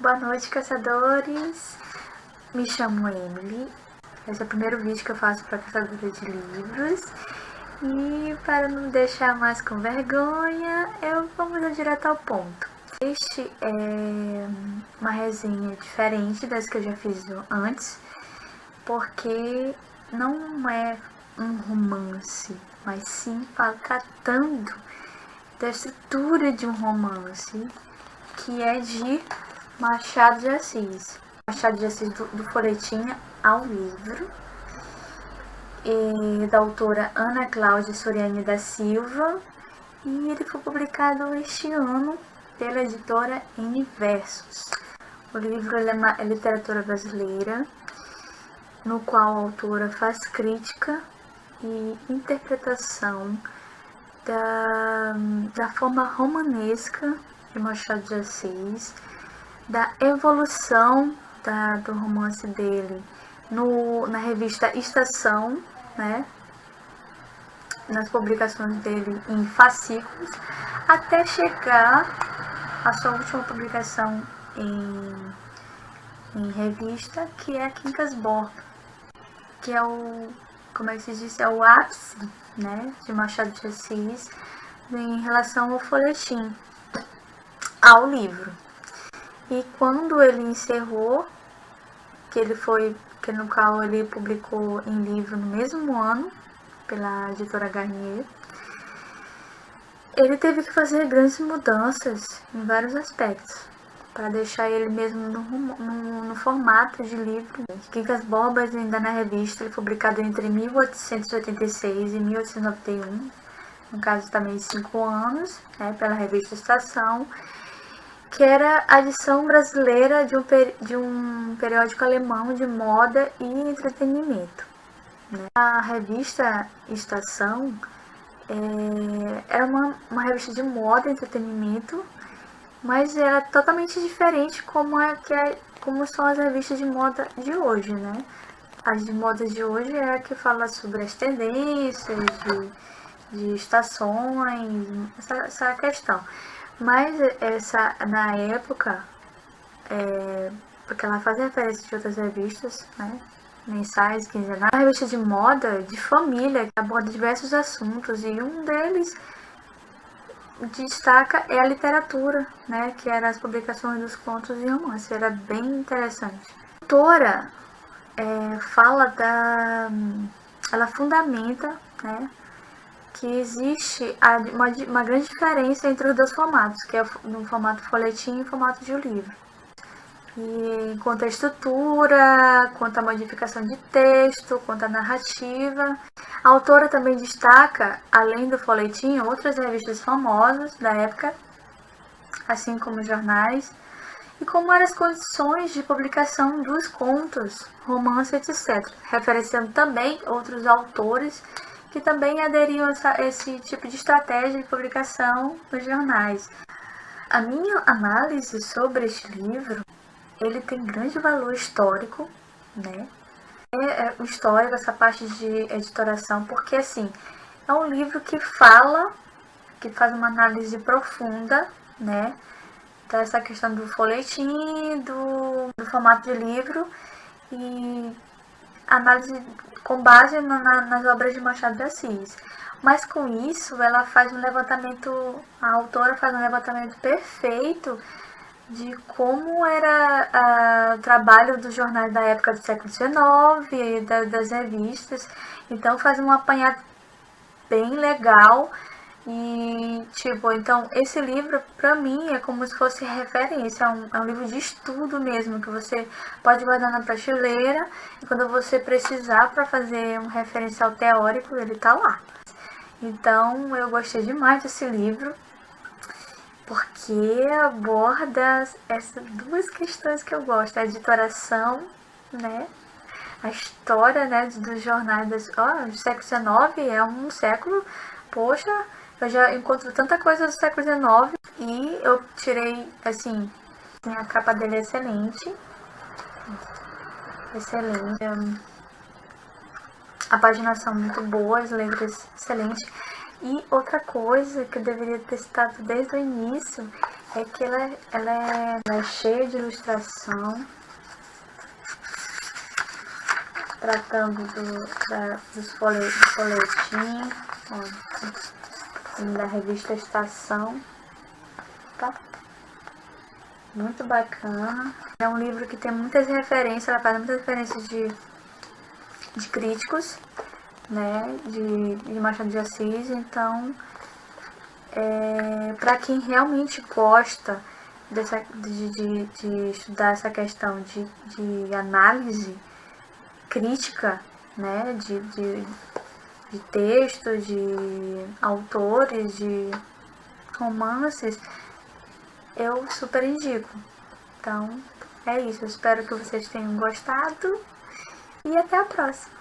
Boa noite, caçadores! Me chamo Emily. Esse é o primeiro vídeo que eu faço para caçadora de livros. E para não deixar mais com vergonha, eu vamos direto ao ponto. Este é uma resenha diferente das que eu já fiz antes, porque não é um romance, mas sim tratando da estrutura de um romance, que é de Machado de Assis. Machado de Assis do, do folhetim ao livro. E, da autora Ana Cláudia Soriani da Silva. E ele foi publicado este ano pela editora Universos. O livro é, uma, é literatura brasileira, no qual a autora faz crítica e interpretação da, da forma romanesca de Machado de Assis, da evolução da, do romance dele no, na revista Estação, né? nas publicações dele em fascículos, até chegar à sua última publicação em, em revista, que é Quincas Borba, que é o, como é que se diz, é o ápice né, de Machado de Assis em relação ao folhetim, ao livro. E quando ele encerrou, que ele foi, que no qual ele publicou em livro no mesmo ano, pela editora Garnier, ele teve que fazer grandes mudanças em vários aspectos, para deixar ele mesmo no, no, no, formato de livro. Quincas Borbas, ainda na revista, ele publicado entre 1886 e 1891, no caso também de 5 anos, né, pela revista Estação, que era a edição brasileira de um, de um periódico alemão de moda e entretenimento. Né? A revista Estação é, era uma, uma revista de moda e entretenimento, mas era totalmente diferente como, é, que é, como são as revistas de moda de hoje, né? As de moda de hoje é a que fala sobre as tendências, de, de estações, essa, essa questão. Mas essa, na época, é, porque ela faz referência de outras revistas, né? Mensais, quinzenais, uma revista de moda, de família, que aborda diversos assuntos, e um deles destaca é a literatura, né? Que eram as publicações dos contos e romances, era bem interessante. A autora é, fala da... ela fundamenta, né? Que existe uma, uma grande diferença entre os dois formatos, que é no formato folhetim e formato de livro. E quanto à estrutura, quanto à modificação de texto, quanto à narrativa. A autora também destaca, além do folhetim, outras revistas famosas da época, assim como jornais, e como eram as condições de publicação dos contos, romances, etc., referenciando também outros autores que também aderiam a esse tipo de estratégia de publicação nos jornais. A minha análise sobre este livro, ele tem grande valor histórico, né? É, é histórico, essa parte de editoração, porque assim, é um livro que fala, que faz uma análise profunda, né? Dessa questão do folhetim, do, do formato de livro e análise com base na, nas obras de Machado de Assis. Mas com isso, ela faz um levantamento, a autora faz um levantamento perfeito de como era a, o trabalho dos jornais da época do século XIX e da, das revistas. Então faz um apanhado bem legal e, tipo, então, esse livro, pra mim, é como se fosse referência, é um, é um livro de estudo mesmo, que você pode guardar na prateleira, e quando você precisar para fazer um referencial teórico, ele tá lá. Então, eu gostei demais desse livro, porque aborda essas duas questões que eu gosto, a editoração, né, a história, né, dos jornais, ó, oh, século XIX é um século, poxa, eu já encontro tanta coisa do século XIX e eu tirei, assim, a capa dele é excelente. Excelente. A paginação muito boa, as letras excelentes. E outra coisa que eu deveria ter citado desde o início é que ela, é, ela, é, ela é cheia de ilustração, tratando do, da, dos folhet, do folhetim, da revista Estação, tá? Muito bacana. É um livro que tem muitas referências, ela faz muitas referências de, de críticos, né, de, de Machado de Assis, então é, para quem realmente gosta dessa, de, de, de, estudar essa questão de, de análise crítica né, de, de, de textos, de autores, de romances, eu super indico. Então, é isso. Eu espero que vocês tenham gostado e até a próxima.